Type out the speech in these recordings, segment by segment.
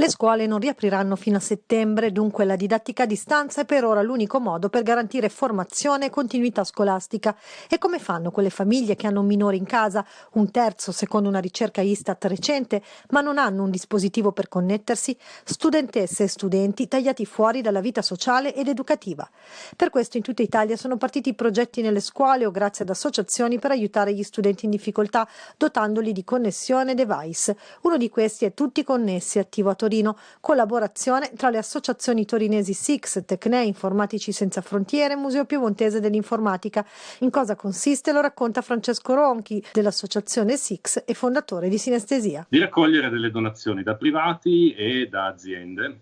Le scuole non riapriranno fino a settembre, dunque la didattica a distanza è per ora l'unico modo per garantire formazione e continuità scolastica. E come fanno quelle famiglie che hanno un minore in casa, un terzo secondo una ricerca Istat recente, ma non hanno un dispositivo per connettersi? Studentesse e studenti tagliati fuori dalla vita sociale ed educativa. Per questo in tutta Italia sono partiti progetti nelle scuole o grazie ad associazioni per aiutare gli studenti in difficoltà, dotandoli di connessione device. Uno di questi è Tutti Connessi, attivo a Torino Torino, collaborazione tra le associazioni torinesi SIX, Tecne, Informatici Senza Frontiere e Museo Piemontese dell'Informatica. In cosa consiste lo racconta Francesco Ronchi dell'associazione SIX e fondatore di Sinestesia. Di raccogliere delle donazioni da privati e da aziende,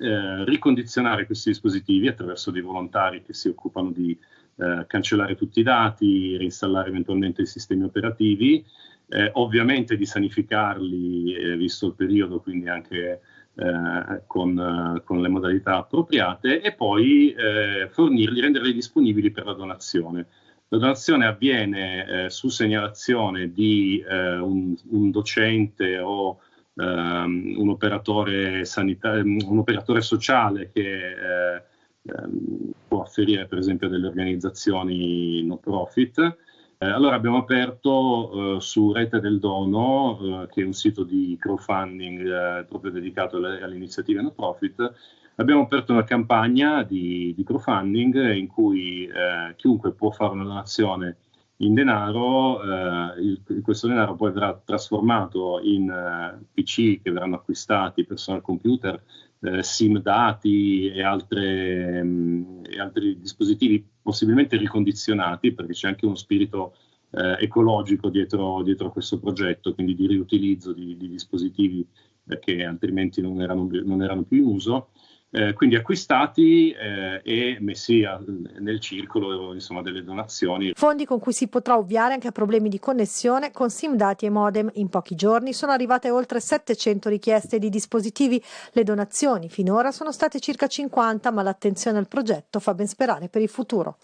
eh, ricondizionare questi dispositivi attraverso dei volontari che si occupano di eh, cancellare tutti i dati, reinstallare eventualmente i sistemi operativi eh, ovviamente di sanificarli, eh, visto il periodo, quindi anche eh, con, con, le modalità appropriate, e poi eh, fornirli, renderli disponibili per la donazione. La donazione avviene eh, su segnalazione di eh, un, un, docente o ehm, un operatore, sanitario, un, operatore sociale che ehm, può afferire per esempio delle organizzazioni no profit eh, allora abbiamo aperto eh, su Rete del Dono, eh, che è un sito di crowdfunding eh, proprio dedicato alle, alle, iniziative no profit, abbiamo aperto una campagna di, di crowdfunding in cui eh, chiunque può fare una donazione in denaro, eh, il, questo denaro poi verrà trasformato in PC che verranno acquistati, personal computer, SIM dati e, altre, mh, mm, e, altri dispositivi possibilmente ricondizionati, perché c'è anche uno spirito eh, ecologico dietro, dietro, questo progetto, quindi di riutilizzo di, di dispositivi che altrimenti non erano, non erano più in uso eh, quindi acquistati eh, e messi a, nel circolo insomma, delle donazioni. Fondi con cui si potrà ovviare anche a problemi di connessione con SIM dati e modem. In pochi giorni sono arrivate oltre 700 richieste di dispositivi. Le donazioni finora sono state circa 50, ma l'attenzione al progetto fa ben sperare per il futuro.